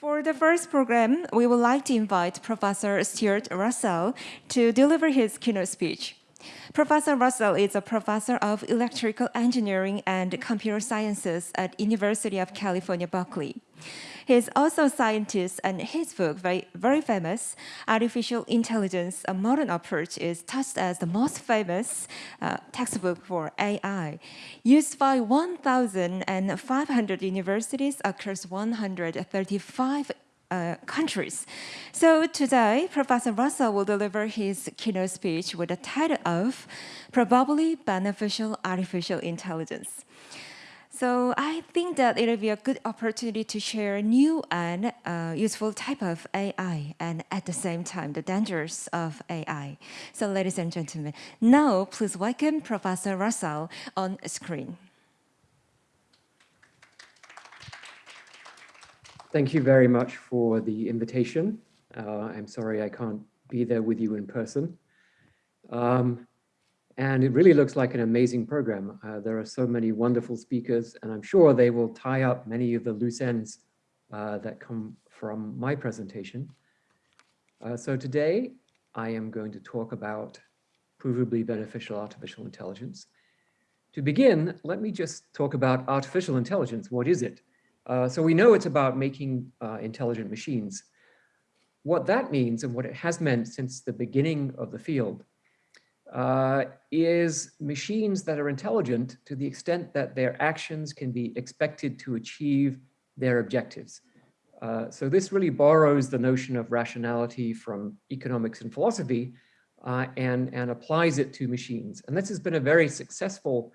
For the first program, we would like to invite Professor Stuart Russell to deliver his keynote speech. Professor Russell is a professor of electrical engineering and computer sciences at University of California, Berkeley. He is also a scientist and his book, very, very famous, Artificial Intelligence, A Modern Approach, is touched as the most famous uh, textbook for AI, used by 1,500 universities across 135 uh, countries. So today, Professor Russell will deliver his keynote speech with the title of Provably Beneficial Artificial Intelligence. So I think that it'll be a good opportunity to share new and uh, useful type of AI and at the same time the dangers of AI. So ladies and gentlemen, now please welcome Professor Russell on screen. Thank you very much for the invitation. Uh, I'm sorry I can't be there with you in person. Um, and it really looks like an amazing program. Uh, there are so many wonderful speakers, and I'm sure they will tie up many of the loose ends uh, that come from my presentation. Uh, so today, I am going to talk about provably beneficial artificial intelligence. To begin, let me just talk about artificial intelligence. What is it? Uh, so we know it's about making uh, intelligent machines. What that means and what it has meant since the beginning of the field uh, is machines that are intelligent to the extent that their actions can be expected to achieve their objectives. Uh, so this really borrows the notion of rationality from economics and philosophy uh, and, and applies it to machines. And this has been a very successful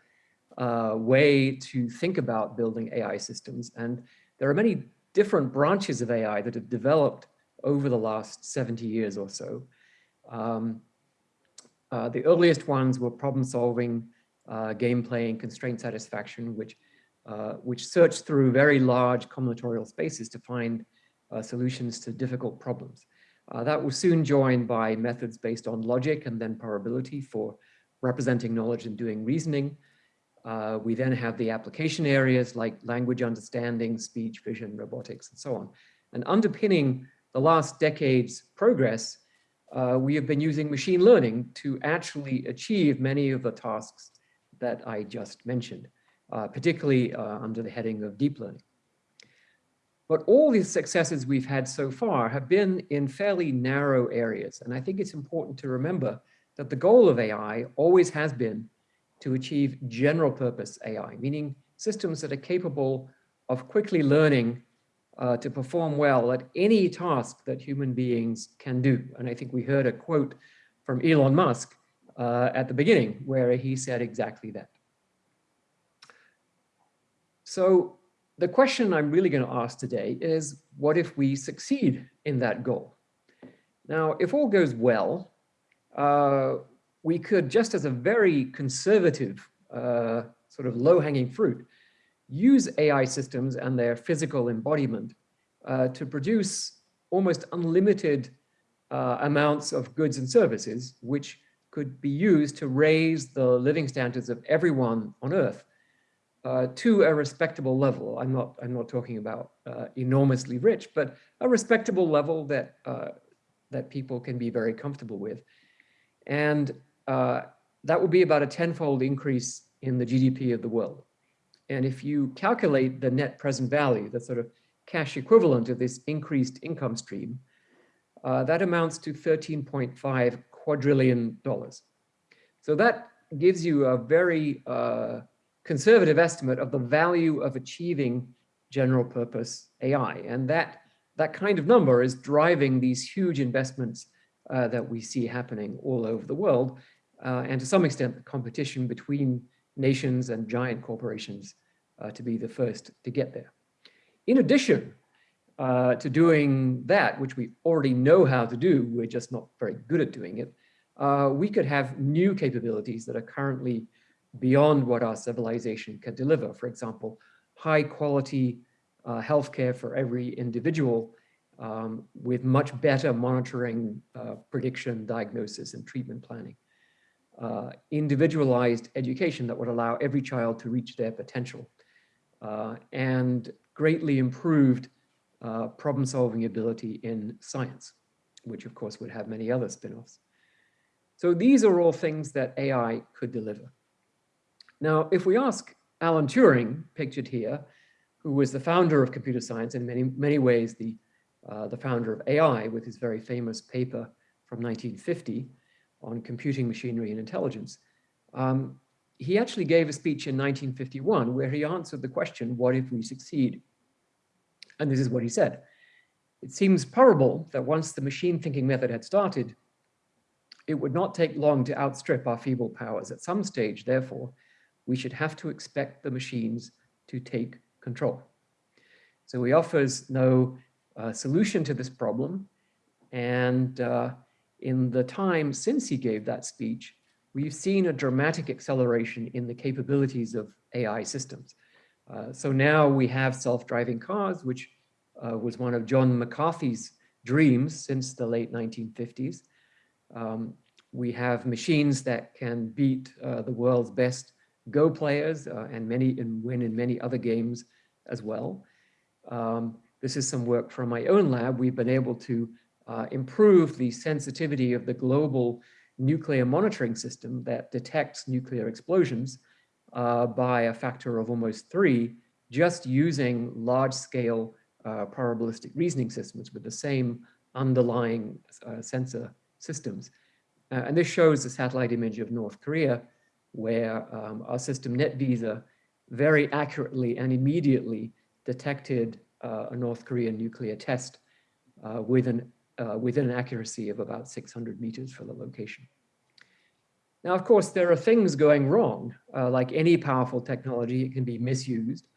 uh, way to think about building AI systems. And there are many different branches of AI that have developed over the last 70 years or so. Um, uh, the earliest ones were problem solving, uh, game playing, constraint satisfaction, which, uh, which searched through very large combinatorial spaces to find uh, solutions to difficult problems. Uh, that was soon joined by methods based on logic and then probability for representing knowledge and doing reasoning. Uh, we then have the application areas like language understanding, speech, vision, robotics, and so on. And underpinning the last decade's progress, uh, we have been using machine learning to actually achieve many of the tasks that I just mentioned, uh, particularly uh, under the heading of deep learning. But all these successes we've had so far have been in fairly narrow areas. And I think it's important to remember that the goal of AI always has been to achieve general purpose AI, meaning systems that are capable of quickly learning uh, to perform well at any task that human beings can do. And I think we heard a quote from Elon Musk uh, at the beginning where he said exactly that. So the question I'm really going to ask today is, what if we succeed in that goal? Now, if all goes well, uh, we could, just as a very conservative uh, sort of low-hanging fruit, use AI systems and their physical embodiment uh, to produce almost unlimited uh, amounts of goods and services, which could be used to raise the living standards of everyone on Earth uh, to a respectable level. I'm not, I'm not talking about uh, enormously rich, but a respectable level that, uh, that people can be very comfortable with. And uh, that would be about a tenfold increase in the GDP of the world. And if you calculate the net present value, the sort of cash equivalent of this increased income stream, uh, that amounts to 13.5 quadrillion dollars. So that gives you a very uh, conservative estimate of the value of achieving general purpose AI. And that, that kind of number is driving these huge investments uh, that we see happening all over the world and to some extent the competition between nations and giant corporations uh, to be the first to get there. In addition uh, to doing that, which we already know how to do, we're just not very good at doing it, uh, we could have new capabilities that are currently beyond what our civilization can deliver. For example, high quality uh, healthcare for every individual um, with much better monitoring, uh, prediction, diagnosis, and treatment planning uh, individualized education that would allow every child to reach their potential uh, and greatly improved uh, problem-solving ability in science, which of course would have many other spin-offs. So these are all things that AI could deliver. Now, if we ask Alan Turing, pictured here, who was the founder of computer science, in many, many ways the, uh, the founder of AI with his very famous paper from 1950 on computing machinery and intelligence, um, he actually gave a speech in 1951 where he answered the question, what if we succeed? And this is what he said. It seems probable that once the machine thinking method had started, it would not take long to outstrip our feeble powers. At some stage, therefore, we should have to expect the machines to take control. So he offers no uh, solution to this problem. And uh, in the time since he gave that speech, we've seen a dramatic acceleration in the capabilities of AI systems. Uh, so now we have self-driving cars, which uh, was one of John McCarthy's dreams since the late 1950s. Um, we have machines that can beat uh, the world's best Go players uh, and many and win in many other games as well. Um, this is some work from my own lab. We've been able to uh, improve the sensitivity of the global nuclear monitoring system that detects nuclear explosions uh, by a factor of almost three, just using large scale uh, probabilistic reasoning systems with the same underlying uh, sensor systems. Uh, and this shows a satellite image of North Korea, where um, our system NetVisa very accurately and immediately detected a North Korean nuclear test uh, with an, uh, within an accuracy of about 600 meters for the location. Now, of course, there are things going wrong. Uh, like any powerful technology, it can be misused.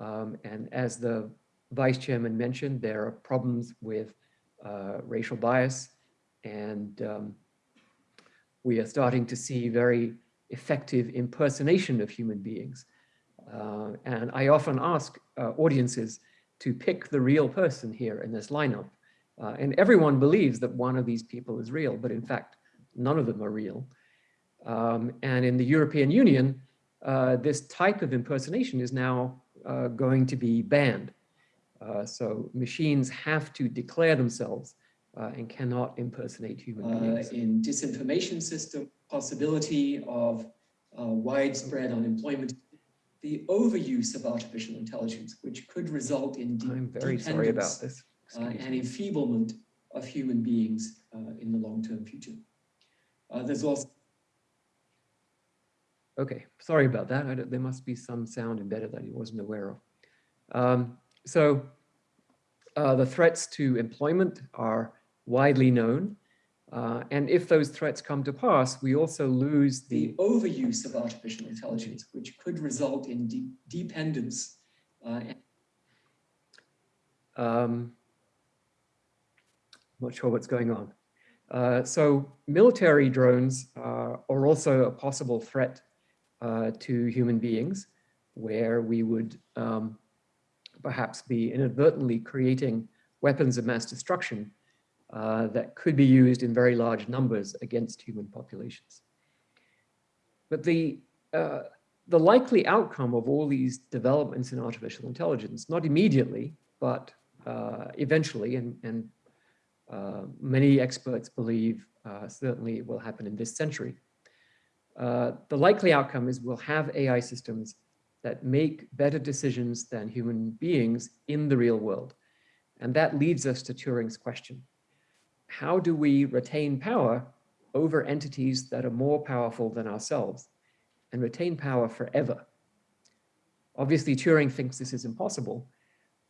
Um, and as the vice chairman mentioned, there are problems with uh, racial bias and um, we are starting to see very effective impersonation of human beings. Uh, and I often ask uh, audiences to pick the real person here in this lineup. Uh, and everyone believes that one of these people is real, but in fact, none of them are real. Um, and in the European Union, uh, this type of impersonation is now uh, going to be banned. Uh, so machines have to declare themselves uh, and cannot impersonate human uh, beings. in disinformation system, possibility of uh, widespread unemployment, the overuse of artificial intelligence, which could result in I'm very sorry about this. Uh, and enfeeblement of human beings uh, in the long-term future. Uh, there's also Okay, sorry about that. I don't- there must be some sound embedded that he wasn't aware of. Um, so uh, the threats to employment are widely known. Uh, and if those threats come to pass, we also lose the the, overuse of artificial intelligence, which could result in de dependence uh, um, not sure what's going on. Uh, so military drones uh, are also a possible threat uh, to human beings, where we would um, perhaps be inadvertently creating weapons of mass destruction uh, that could be used in very large numbers against human populations. But the, uh, the likely outcome of all these developments in artificial intelligence, not immediately, but uh, eventually, and, and many experts believe uh, certainly will happen in this century, uh, the likely outcome is we'll have AI systems that make better decisions than human beings in the real world. And that leads us to Turing's question how do we retain power over entities that are more powerful than ourselves and retain power forever? Obviously, Turing thinks this is impossible,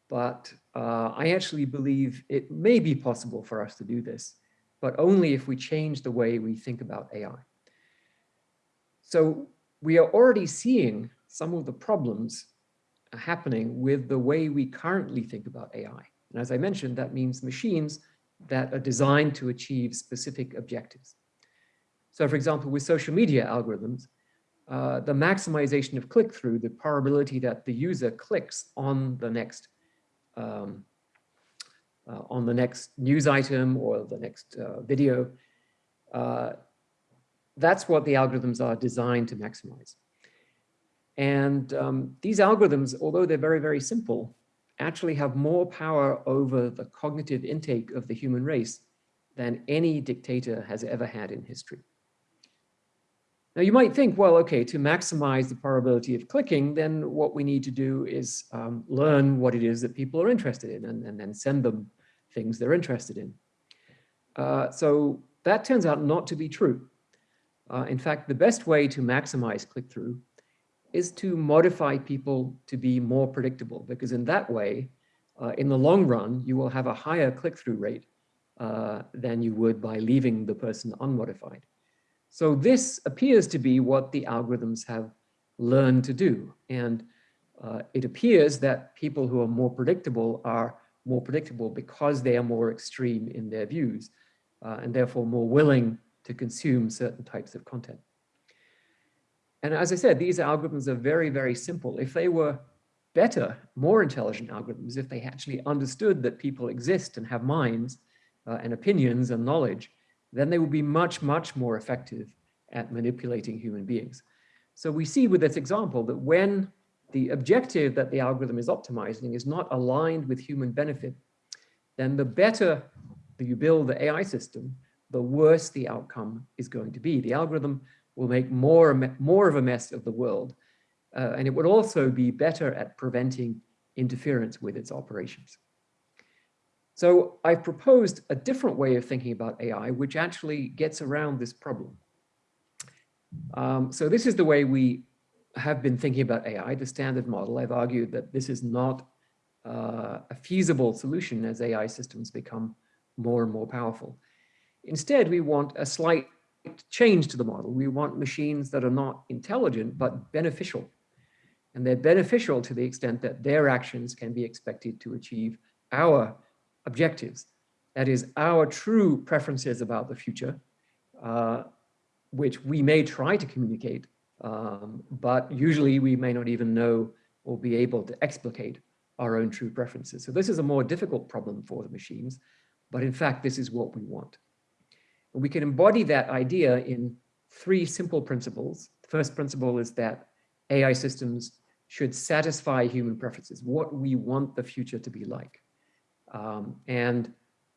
but uh, I actually believe it may be possible for us to do this, but only if we change the way we think about AI. So we are already seeing some of the problems happening with the way we currently think about AI. And as I mentioned, that means machines that are designed to achieve specific objectives. So for example, with social media algorithms, uh, the maximization of click-through, the probability that the user clicks on the next um, uh, on the next news item or the next uh, video, uh, that's what the algorithms are designed to maximize. And um, these algorithms, although they're very, very simple, actually have more power over the cognitive intake of the human race than any dictator has ever had in history. Now you might think, well, okay, to maximize the probability of clicking, then what we need to do is um, learn what it is that people are interested in and, and then send them things they're interested in. Uh, so that turns out not to be true. Uh, in fact, the best way to maximize click-through is to modify people to be more predictable, because in that way, uh, in the long run, you will have a higher click-through rate uh, than you would by leaving the person unmodified. So this appears to be what the algorithms have learned to do. And uh, it appears that people who are more predictable are more predictable because they are more extreme in their views uh, and therefore more willing to consume certain types of content. And as I said, these algorithms are very, very simple. If they were better, more intelligent algorithms, if they actually understood that people exist and have minds uh, and opinions and knowledge, then they will be much, much more effective at manipulating human beings. So we see with this example that when the objective that the algorithm is optimizing is not aligned with human benefit, then the better you build the AI system, the worse the outcome is going to be. The algorithm will make more, more of a mess of the world, uh, and it would also be better at preventing interference with its operations. So I've proposed a different way of thinking about AI, which actually gets around this problem. Um, so this is the way we have been thinking about AI, the standard model. I've argued that this is not uh, a feasible solution as AI systems become more and more powerful. Instead, we want a slight change to the model. We want machines that are not intelligent, but beneficial. And they're beneficial to the extent that their actions can be expected to achieve our objectives. That is our true preferences about the future, uh, which we may try to communicate, um, but usually we may not even know or be able to explicate our own true preferences. So this is a more difficult problem for the machines, but in fact, this is what we want. And we can embody that idea in three simple principles. The first principle is that AI systems should satisfy human preferences, what we want the future to be like. Um, and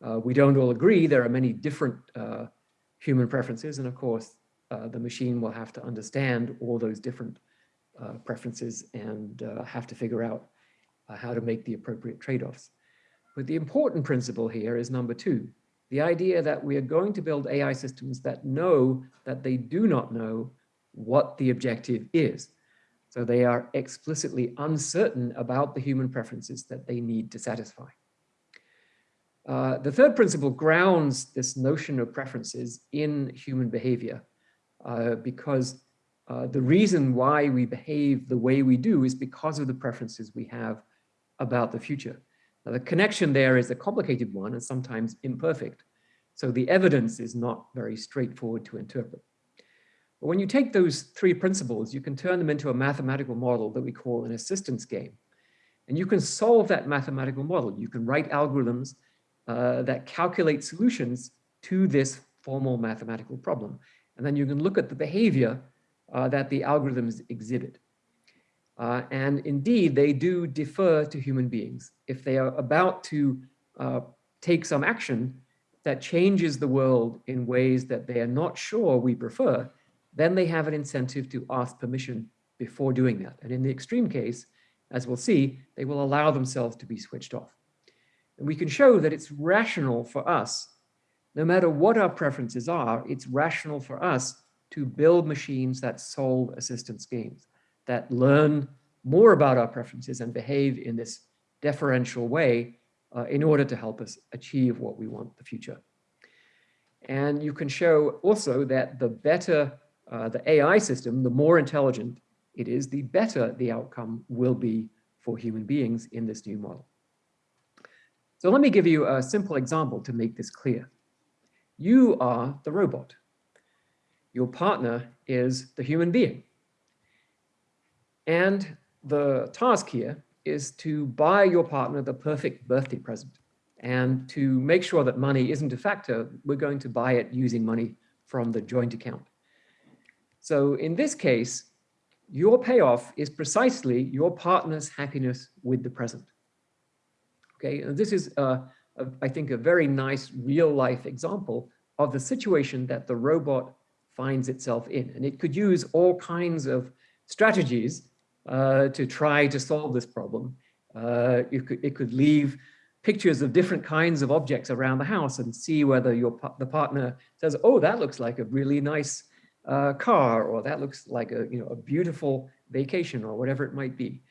uh, we don't all agree. There are many different uh, human preferences. And of course, uh, the machine will have to understand all those different uh, preferences and uh, have to figure out uh, how to make the appropriate trade-offs. But the important principle here is number two, the idea that we are going to build AI systems that know that they do not know what the objective is. So they are explicitly uncertain about the human preferences that they need to satisfy. Uh, the third principle grounds this notion of preferences in human behavior uh, because uh, the reason why we behave the way we do is because of the preferences we have about the future. Now, the connection there is a complicated one and sometimes imperfect. So the evidence is not very straightforward to interpret. But when you take those three principles, you can turn them into a mathematical model that we call an assistance game. And you can solve that mathematical model. You can write algorithms uh, that calculate solutions to this formal mathematical problem. And then you can look at the behavior uh, that the algorithms exhibit. Uh, and indeed, they do defer to human beings. If they are about to uh, take some action that changes the world in ways that they are not sure we prefer, then they have an incentive to ask permission before doing that. And in the extreme case, as we'll see, they will allow themselves to be switched off. And we can show that it's rational for us, no matter what our preferences are, it's rational for us to build machines that solve assistance games, that learn more about our preferences and behave in this deferential way uh, in order to help us achieve what we want in the future. And you can show also that the better uh, the AI system, the more intelligent it is, the better the outcome will be for human beings in this new model. So let me give you a simple example to make this clear. You are the robot. Your partner is the human being. And the task here is to buy your partner the perfect birthday present. And to make sure that money isn't a factor, we're going to buy it using money from the joint account. So in this case, your payoff is precisely your partner's happiness with the present. Okay, and this is, uh, I think, a very nice real life example of the situation that the robot finds itself in. And it could use all kinds of strategies uh, to try to solve this problem. Uh, it, could, it could leave pictures of different kinds of objects around the house and see whether your the partner says, oh, that looks like a really nice uh, car, or that looks like a, you know, a beautiful vacation or whatever it might be.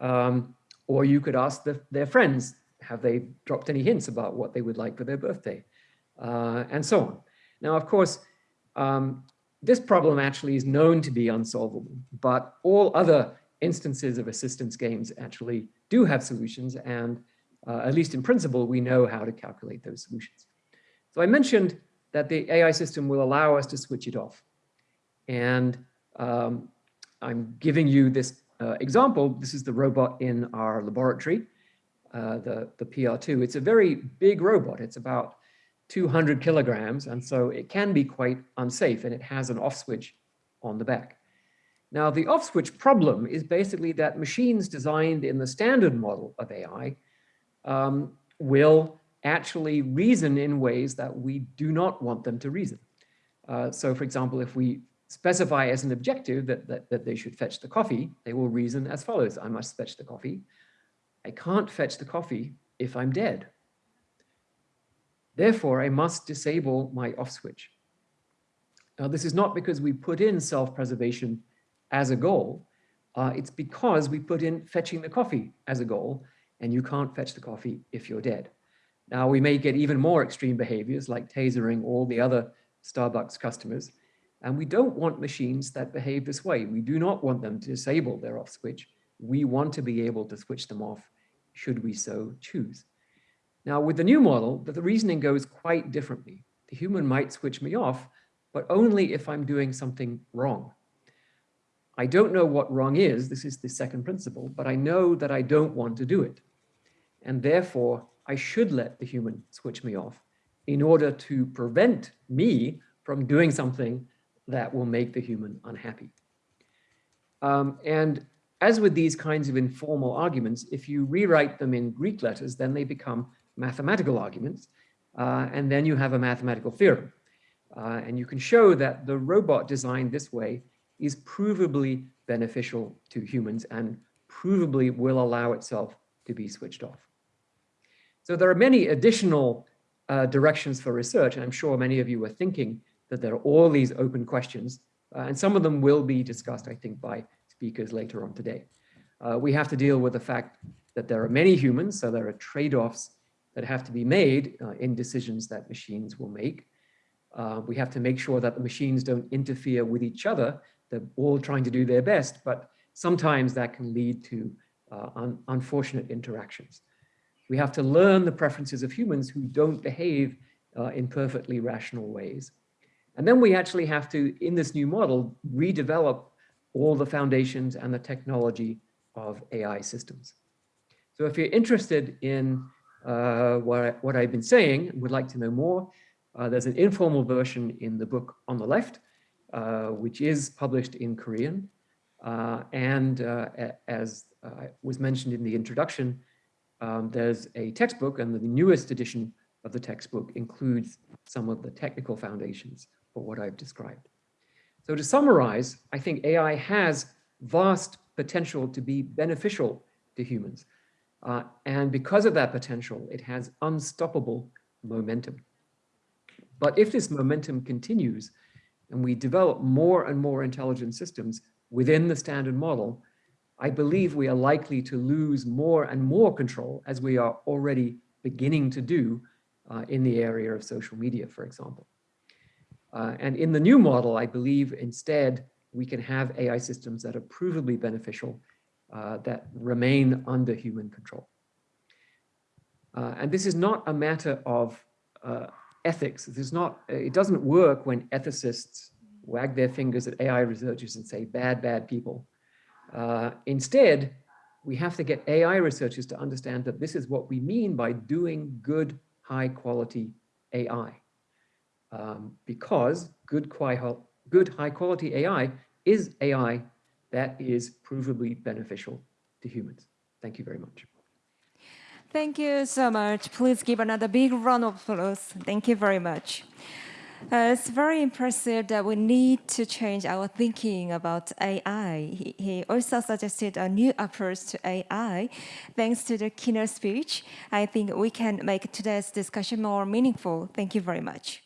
Um, or you could ask the, their friends, have they dropped any hints about what they would like for their birthday? Uh, and so on. Now, of course, um, this problem actually is known to be unsolvable, but all other instances of assistance games actually do have solutions. And uh, at least in principle, we know how to calculate those solutions. So I mentioned that the AI system will allow us to switch it off. And um, I'm giving you this uh, example. This is the robot in our laboratory, uh, the, the PR2. It's a very big robot. It's about 200 kilograms, and so it can be quite unsafe, and it has an off switch on the back. Now, the off switch problem is basically that machines designed in the standard model of AI um, will actually reason in ways that we do not want them to reason. Uh, so, for example, if we specify as an objective that, that, that they should fetch the coffee, they will reason as follows. I must fetch the coffee. I can't fetch the coffee if I'm dead. Therefore, I must disable my off switch. Now, this is not because we put in self-preservation as a goal. Uh, it's because we put in fetching the coffee as a goal, and you can't fetch the coffee if you're dead. Now, we may get even more extreme behaviors like tasering all the other Starbucks customers, and we don't want machines that behave this way. We do not want them to disable their off switch. We want to be able to switch them off should we so choose. Now with the new model, the reasoning goes quite differently. The human might switch me off, but only if I'm doing something wrong. I don't know what wrong is, this is the second principle, but I know that I don't want to do it. And therefore, I should let the human switch me off in order to prevent me from doing something that will make the human unhappy. Um, and as with these kinds of informal arguments, if you rewrite them in Greek letters, then they become mathematical arguments, uh, and then you have a mathematical theorem. Uh, and you can show that the robot designed this way is provably beneficial to humans and provably will allow itself to be switched off. So there are many additional uh, directions for research, and I'm sure many of you are thinking that there are all these open questions, uh, and some of them will be discussed, I think, by speakers later on today. Uh, we have to deal with the fact that there are many humans, so there are trade-offs that have to be made uh, in decisions that machines will make. Uh, we have to make sure that the machines don't interfere with each other. They're all trying to do their best, but sometimes that can lead to uh, un unfortunate interactions. We have to learn the preferences of humans who don't behave uh, in perfectly rational ways. And then we actually have to, in this new model, redevelop all the foundations and the technology of AI systems. So if you're interested in uh, what, I, what I've been saying and would like to know more, uh, there's an informal version in the book on the left, uh, which is published in Korean. Uh, and uh, as uh, was mentioned in the introduction, um, there's a textbook and the newest edition of the textbook includes some of the technical foundations for what I've described. So to summarize, I think AI has vast potential to be beneficial to humans. Uh, and because of that potential, it has unstoppable momentum. But if this momentum continues and we develop more and more intelligent systems within the standard model, I believe we are likely to lose more and more control as we are already beginning to do uh, in the area of social media, for example. Uh, and in the new model, I believe instead we can have AI systems that are provably beneficial uh, that remain under human control. Uh, and this is not a matter of uh, ethics. This is not, it doesn't work when ethicists wag their fingers at AI researchers and say, bad, bad people. Uh, instead, we have to get AI researchers to understand that this is what we mean by doing good, high quality AI um, because good, good high quality AI is AI that is provably beneficial to humans. Thank you very much. Thank you so much. Please give another big round of applause. Thank you very much. Uh, it's very impressive that we need to change our thinking about AI. He, he also suggested a new approach to AI. Thanks to the keynote speech, I think we can make today's discussion more meaningful. Thank you very much.